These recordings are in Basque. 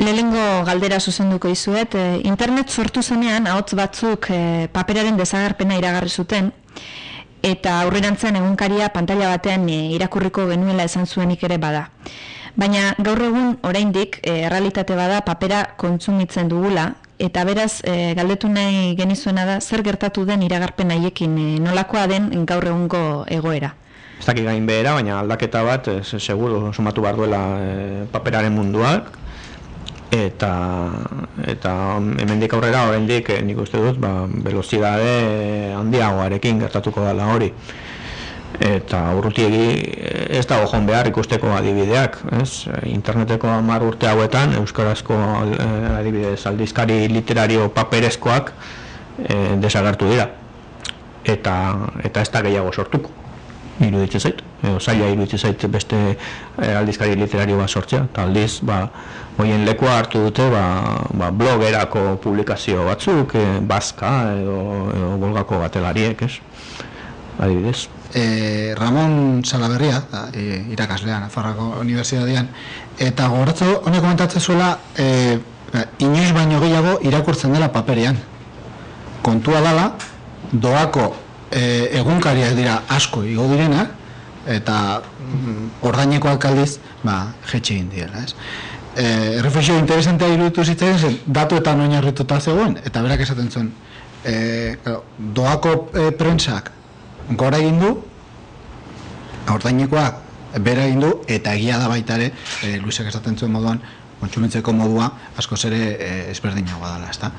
Lehengo galdera zuzenduko izuet, e, internet sortu zenean ahots batzuk e, paperaren desagarpena iragarri zuten eta aurrerantzean egunkaria pantalla batean e, irakurriko genuela esan zuenik ere bada. Baina gaur egun oraindik errealitate bada papera kontsumitzen dugula eta beraz e, galdetu nahi genizuena da zer gertatu den iragarpen haiekin e, nolakoa den gaur egungo egoera. Ez dakik gain behera, baina aldaketa bat, seguro, sumatu behar duela e, paperaren munduak, eta eta hemendik aurrera oraindik eh, nik uste dut ba velocidade handiagoarekin gertatuko dela hori. Eta urrutiegi eh, ez dago joan behar ikusteko adibideak ez? Interneteko 10 urte hauetan euskarazko eh, adibidez aldizkari literario paperezkoak desagertu dira. Eta eta ez da gehiago sortuko iruditzen zait, edo zaila iruditzen zait beste eh, aldizkari literario bat sortzea, eta aldiz, ba, hoien lekua hartu dute, ba, ba, blogerako publikazio batzuk, e, bazka edo, edo bolgako batelariek, ez? Adibidez. E, Ramon Salaberria, da, e, irakaslean, Afarrako Unibertsitatean, eta goratzo, honek komentatzen zuela, e, inoiz baino gehiago irakurtzen dela paperean. Kontua dala, doako e, egunkariak dira asko igo direna eta mm, ordaineko alkaldiz ba, jetxe egin dira ez? E, reflexio interesantea iruditu zitzen zen datu eta oinarrituta zegoen eta berak esaten zuen e, doako e, prentsak gora egin du ordainekoak bera egin du eta egia da baita ere e, Luisek esaten zuen moduan kontsumitzeko modua asko zere e, ezberdinagoa dela ezta?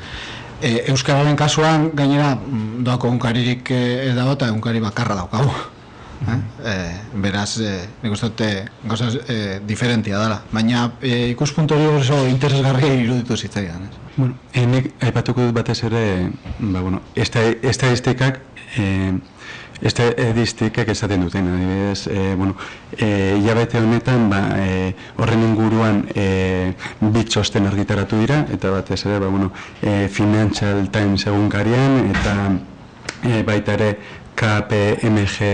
E, Euskararen kasuan gainera mm, doako unkaririk e, ez dago eta unkari bakarra daukagu. Eh? E, beraz, e, nik uste dute gauza e, diferentia dela. Baina e, ikuspuntu hori oso interesgarri iruditu zitzaidan. Ez? Bueno, enik aipatuko dut batez ere, ba, bueno, estadistikak e, Este edistikak esaten duten, adibidez, e, bueno, e, hilabete honetan, ba, e, horren inguruan e, bitxosten argitaratu dira, eta batez ere, ba, bueno, e, Financial Times egunkarian, eta e, baita ere KPMG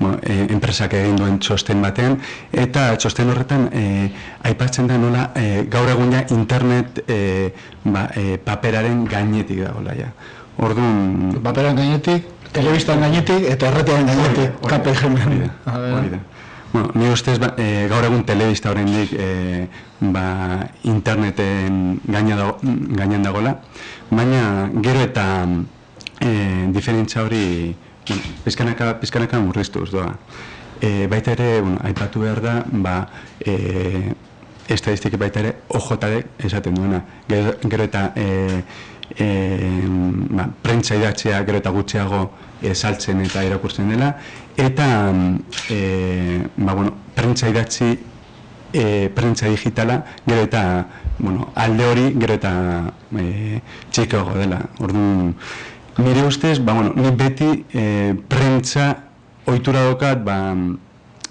bueno, e, enpresak egin duen txosten batean, eta txosten horretan e, aipatzen da nola e, gaur egun internet e, ba, e, paperaren gainetik dagoela ja. Orduan... Paperaren gainetik, telebistan gainetik eta erretean gainetik kape jemen. Bueno, ni ustez ba, e, gaur egun telebista oraindik e, ba, interneten gainean dagoela, baina gero eta e, diferentzia hori pizkanaka, pizkanaka murriztuz doa. E, baita ere, bueno, aipatu behar da, ba, e, estadistiki baita ere, OJD esaten duena. Gero, gero eta e, e, ba, prentsa idatzea gero eta gutxiago e, saltzen eta irakurtzen dela eta e, ba, bueno, prentsa idatzi e, prentsa digitala gero eta bueno, alde hori gero eta e, txikago dela orduan nire ustez ba, bueno, ni beti e, prentsa ohitura dokat ba,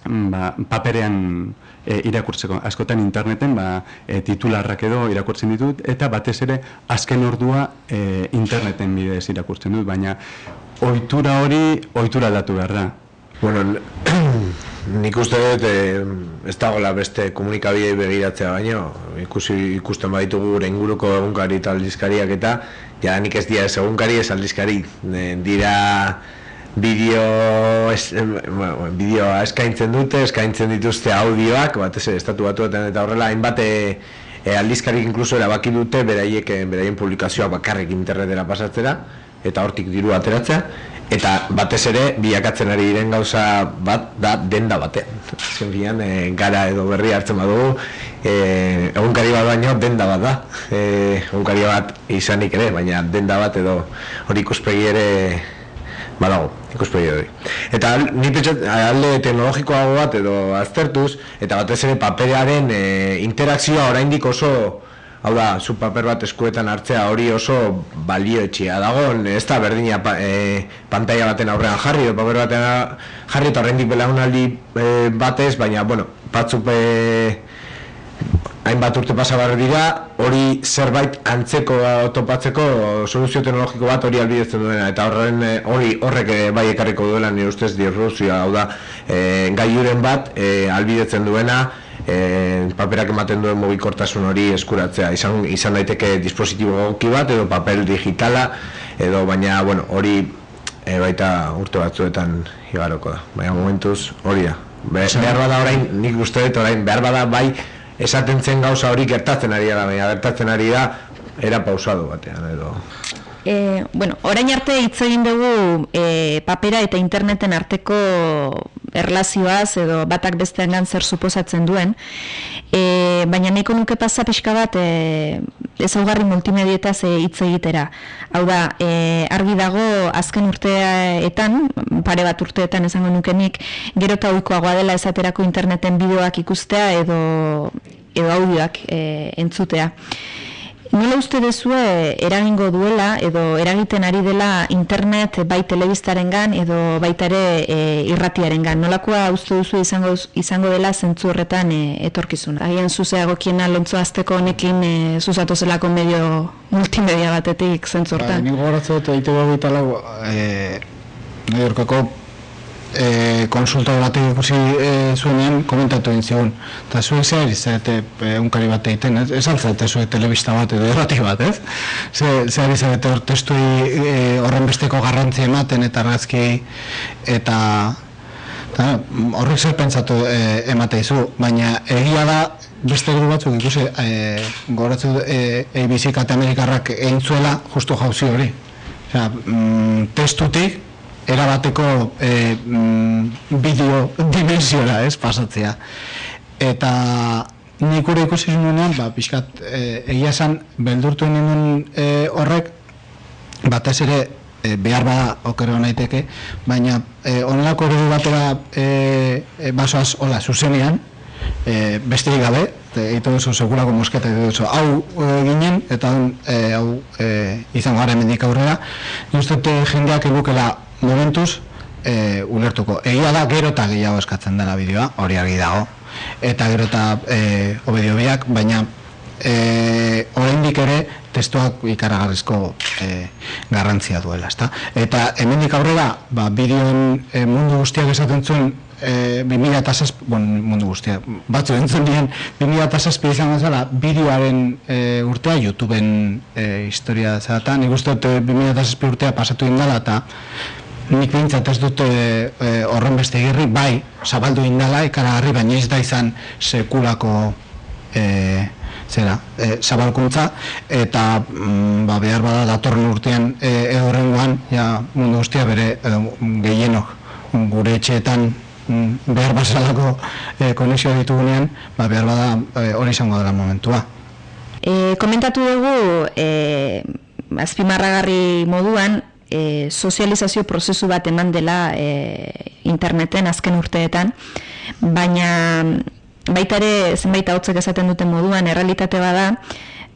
ba, paperean e, irakurtzeko. Askotan interneten ba, e, titularrak edo irakurtzen ditut, eta batez ere azken ordua e, interneten bidez irakurtzen dut, baina ohitura hori ohitura aldatu behar da. Bueno, nik uste dut e, ez dagoela beste komunikabidei begiratzea baino, ikusi ikusten baditugu gure inguruko egunkari eta aldizkariak eta ja nik ez dira ez egunkari ez aldizkari. Dira bideo es, bueno, bideoa eskaintzen dute, eskaintzen dituzte audioak, batez estatu batuetan eta horrela hainbat e, e, aldizkarik inkluso erabaki dute beraiek beraien publikazioa bakarrik internetera pasatzera eta hortik diru ateratzea eta batez ere biakatzen ari diren gauza bat da denda batean. Zen e, gara edo berri hartzen badugu e, egunkari bat baino denda bat da. E, egunkari bat izanik ere, baina denda bat edo hori ikuspegi ere badago, ikuspegi hori. Eta ni pentsat, alde teknologikoago bat edo aztertuz, eta batez ere paperearen e, interakzioa oraindik oso, hau da, zu paper bat eskuetan hartzea hori oso balioetxia dago, ez da berdina pa, e, pantalla baten aurrean jarri, edo paper baten jarri eta oraindik belaunaldi e, batez, baina, bueno, batzuk e, hainbat urte pasa barri dira, hori zerbait antzeko topatzeko soluzio teknologiko bat hori albidetzen duena, eta horren eh, hori horrek eh, bai ekarriko duela nire ustez dirruzioa, hau da, e, gaiuren bat e, albidetzen duena, e, paperak ematen duen mobikortasun hori eskuratzea. Izan, izan daiteke dispositibo goki bat edo papel digitala edo baina bueno, hori e, baita urte batzuetan igaroko da. Baina momentuz hori da. Be, behar bada orain, nik uste dut orain behar bada bai esaten zen gauza hori gertatzen ari da baina gertatzen ari da era pausado batean edo E, bueno, orain arte hitz egin dugu e, papera eta interneten arteko erlazioaz edo batak bestean zer suposatzen duen. E, baina nahiko nuke pasa pixka bat e, ezaugarri multimedietaz hitz egitera. Hau da, e, argi dago azken urteetan, pare bat urteetan esango nukenik, gero eta oikoagoa dela esaterako interneten bideoak ikustea edo, edo audioak e, entzutea. Nola uste dezue eragingo duela edo eragiten ari dela internet bai telebistaren gan edo baita ere e, irratiaren gan? Nolakoa uste duzu izango, izango dela zentzu horretan e, etorkizun? Agian zuzeago kiena lontzo azteko honekin e, zuzatu zelako medio multimedia batetik zentzu horretan? Ba, Nik gogoratzen dut egite dugu eta lau e, e, konsulta batek ikusi e, zuenean komentatu egin zigun. Eta zuek ze ari zarete e, unkari bat egiten, ez? Ez altzate zuek telebista bat edo errati bat, ez? Ze, ze ari zarete hor testui e, horren besteko garrantzi ematen eta argazki eta eta horrek zer pentsatu e, emate izu, baina egia da beste gru batzuk ikusi e, goratzu e, ABC kate Amerikarrak egin zuela justu jauzi hori. Osea, mm, testutik erabateko e, bideo dimensiora, ez, pasatzea. Eta nik ure ikusi zuenean, ba, pixkat, e, egia esan, beldurtu ninen e, horrek, batez ere, e, behar bada okero naiteke, baina e, onelako eredu batera e, e, basoaz, hola, zuzenean, e, besterik gabe, egiten duzu segurako mosketa egiten duzu hau e, ginen eta hau e, izango gara emendik aurrera, justete jendeak egukela momentuz e, ulertuko. Egia da gero eta gehiago eskatzen dela bideoa, hori argi dago. Eta gero eta e, obedio biak, baina e, oraindik ere testuak ikaragarrizko e, garrantzia duela, ezta? Eta hemendik aurrera, ba, bideoen e, mundu guztiak esaten zuen e, 2006, bon, mundu guztia, batzu entzun dien, 2006 izan gazala, bideoaren e, urtea, YouTubeen e, historia zeratan, nik uste dut 2006 urtea pasatu indala, eta nik bintzat ez dute e, horren beste girri, bai, zabaldu indala, ikaragarri, baina ez da izan sekulako e, zera, e, zabalkuntza, eta mm, ba, behar bada datorren urtean e, edurrengoan, ja, mundu guztia bere, edo, gehienok, gure etxeetan mm, behar bazalako e, konexioa ditugunean, ba, behar bada e, izango dela momentua. E, komentatu dugu, e, azpimarragarri moduan, e, sozializazio prozesu bat eman dela e, interneten azken urteetan, baina baita ere zenbait hotzek esaten duten moduan errealitate bada,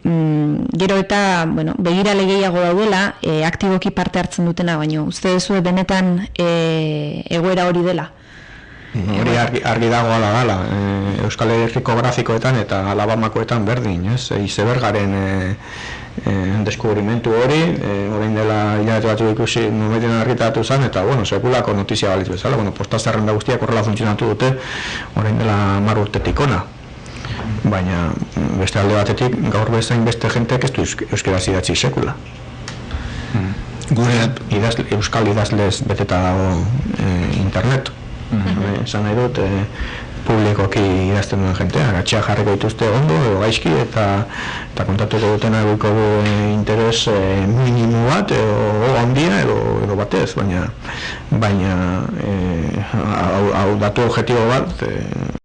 mm, gero eta bueno, begira legeiago daudela e, aktiboki parte hartzen dutena, baino uste duzu benetan e, egoera hori dela? Hori argi, argi dago ala gala, e, Euskal Herriko grafikoetan eta Alabamakoetan berdin, ez? E, izebergaren e, e, deskubrimentu hori, e, orain dela hilabete batzu ikusi momentin argitatu zen, eta, bueno, sekulako notizia balitz bezala, bueno, postazerren da guztiak horrela funtzionatu dute, orain dela mar urtetik ona. Baina, beste alde batetik, gaur bezain beste jenteak ez du euskera zidatzi sekula. Hmm. Gure idazle, euskal idazlez beteta dago e, internetu. -hmm. esan nahi dut, e, publikoki idazten duen jentea, gatxea jarriko dituzte ondo edo gaizki eta eta kontatuko dutena guiko e, interes e, minimu bat edo handia edo, edo batez, baina baina e, hau, hau datu objetibo bat e,